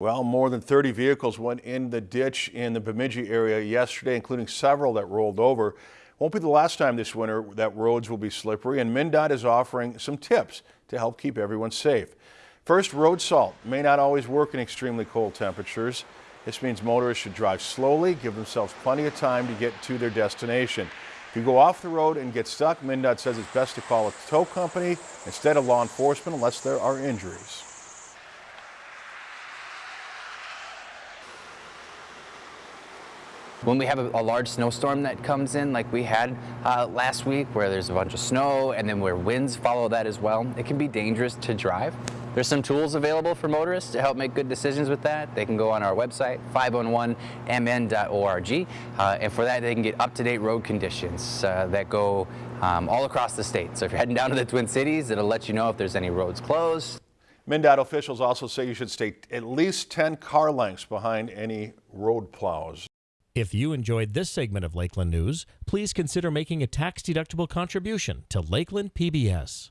Well, more than 30 vehicles went in the ditch in the Bemidji area yesterday, including several that rolled over. Won't be the last time this winter that roads will be slippery, and MnDOT is offering some tips to help keep everyone safe. First, road salt may not always work in extremely cold temperatures. This means motorists should drive slowly, give themselves plenty of time to get to their destination. If you go off the road and get stuck, MnDOT says it's best to call a tow company instead of law enforcement unless there are injuries. When we have a, a, large snowstorm that comes in like we had uh, last week where there's a bunch of snow and then where winds follow that as well, it can be dangerous to drive. There's some tools available for motorists to help make good decisions with that. They can go on our website, 511mn.org, uh, and for that they can get up-to-date road conditions uh, that go um, all across the state. So if you're heading down to the Twin Cities, it'll let you know if there's any roads closed. MnDOT officials also say you should stay at least 10 car lengths behind any road plows. If you enjoyed this segment of Lakeland News, please consider making a tax-deductible contribution to Lakeland PBS.